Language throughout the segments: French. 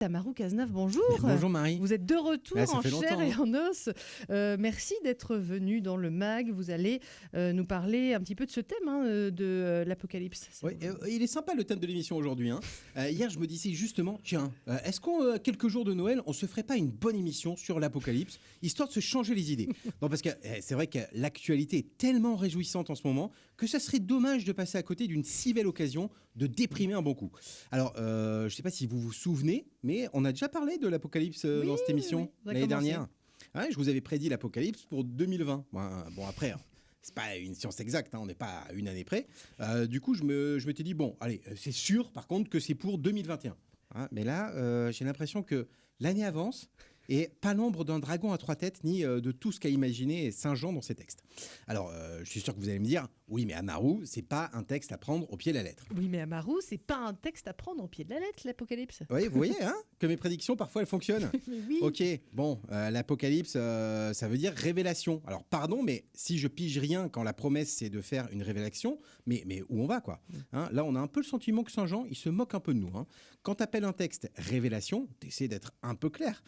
Tamarou Cazenave, bonjour. Bonjour Marie. Vous êtes de retour Ah, en chair et en os. Euh, merci d'être venu dans le MAG. Vous allez euh, nous parler un petit peu de ce thème hein, euh, de euh, l'apocalypse. Euh, il est sympa le thème de l'émission aujourd'hui. hein. Hier, je me disais justement, tiens, est-ce qu'en quelques jours de Noël, on se ferait pas une bonne émission sur l'apocalypse, histoire de se changer les idées? Non, parce que eh, c'est vrai que l'actualité est tellement réjouissante en ce moment que ça serait dommage de passer à côté d'une si belle occasion de déprimer un bon coup. Alors, je sais pas si vous vous souvenez, mais on a déjà parlé de l'apocalypse euh, Oui, dans cette émission oui. L'année dernière. Je vous avais prédit l'apocalypse pour 2020. Bon, euh, bon après. hein, C'est pas une science exacte, hein, on n'est pas à une année près. Euh, du coup, je me, je m'étais dit, bon, allez, c'est sûr par contre que c'est pour 2021. Hein, mais là, euh, j'ai l'impression que l'année avance et pas l'ombre d'un dragon à trois têtes, ni euh, de tout ce qu'a imaginé Saint Jean dans ses textes. Alors, euh, je suis sûr que vous allez me dire, oui, mais Amaru, c'est pas un texte à prendre au pied de la lettre. Oui, mais Amaru, c'est pas un texte à prendre au pied de la lettre, l'apocalypse. Oui, vous voyez, hein, que mes prédictions, parfois, elles fonctionnent. Oui. Ok, bon, euh, l'apocalypse, euh, ça veut dire révélation. Alors, pardon, mais si je pige rien quand la promesse c'est de faire une révélation, mais, mais où on va, quoi Hein, Là, on a un peu le sentiment que Saint-Jean, il se moque un peu de nous. Hein. Quand t'appelles un texte révélation, t'essaies d'être un peu clair.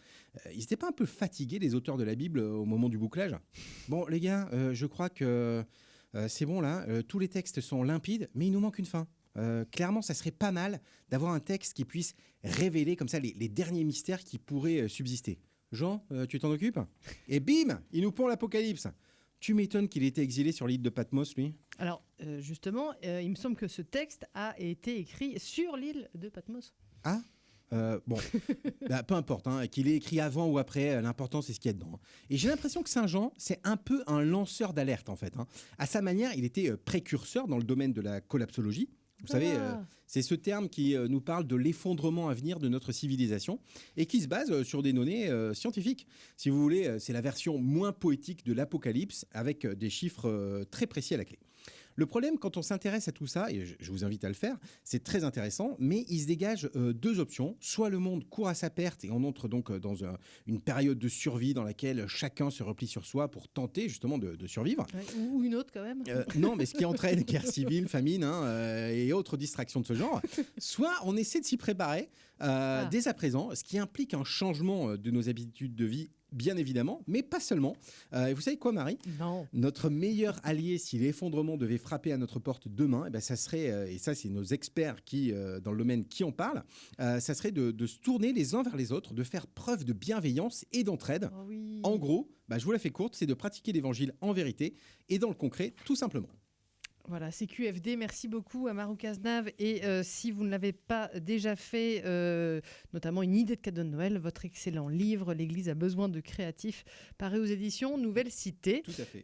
Ils étaient pas un peu fatigués, les auteurs de la Bible, euh, au moment du bouclage? Bon, les gars, euh, je crois que euh, c'est bon, là, euh, tous les textes sont limpides, mais il nous manque une fin. Clairement, ça serait pas mal d'avoir un texte qui puisse révéler comme ça les, les derniers mystères qui pourraient subsister. Jean, tu t'en occupes? Et bim, il nous pond l'apocalypse. Tu m'étonnes qu'il ait été exilé sur l'île de Patmos, lui Alors, justement, il me semble que ce texte a été écrit sur l'île de Patmos. Ah Euh, bon, Bah, peu importe, hein, qu'il ait écrit avant ou après, euh, l'important c'est ce qu'il y a dedans. hein. Et j'ai l'impression que Saint Jean, c'est un peu un lanceur d'alerte en fait. hein. À sa manière, il était euh, précurseur dans le domaine de la collapsologie. Vous savez, euh, Ah. c'est ce terme qui euh, nous parle de l'effondrement à venir de notre civilisation et qui se base euh, sur des données scientifiques. Si vous voulez, c'est la version moins poétique de l'apocalypse avec des chiffres très précis à la clé. Le problème, quand on s'intéresse à tout ça, et je, vous invite à le faire, c'est très intéressant, mais il se dégage euh, deux options. Soit le monde court à sa perte et on entre donc euh, dans un- une période de survie dans laquelle chacun se replie sur soi pour tenter justement de, de survivre. Ouais, ou, une autre quand même. Euh, non, mais ce qui entraîne guerre civile, famine hein, euh, et autres distractions de ce genre. Soit on essaie de s'y préparer euh, Ah. dès à présent, ce qui implique un changement euh, de nos habitudes de vie, bien évidemment, mais pas seulement. Euh, et vous savez quoi, Marie? Non. notre meilleur allié, si l'effondrement devait frapper à notre porte demain, eh ben ça serait, euh, et ça c'est nos experts qui, euh, dans le domaine qui en parlent, ça serait de, de se tourner les uns vers les autres, de faire preuve de bienveillance et d'entraide. Oh oui. En gros, bah, je vous la fais courte, c'est de pratiquer l'évangile en vérité et dans le concret, tout simplement. Voilà, c'est QFD. Merci beaucoup à Marou Cazenave. Et euh, si vous ne l'avez pas déjà fait, euh, notamment une idée de cadeau de Noël, votre excellent livre, L'Église a besoin de créatifs, paru aux éditions Nouvelle Cité. Tout à fait.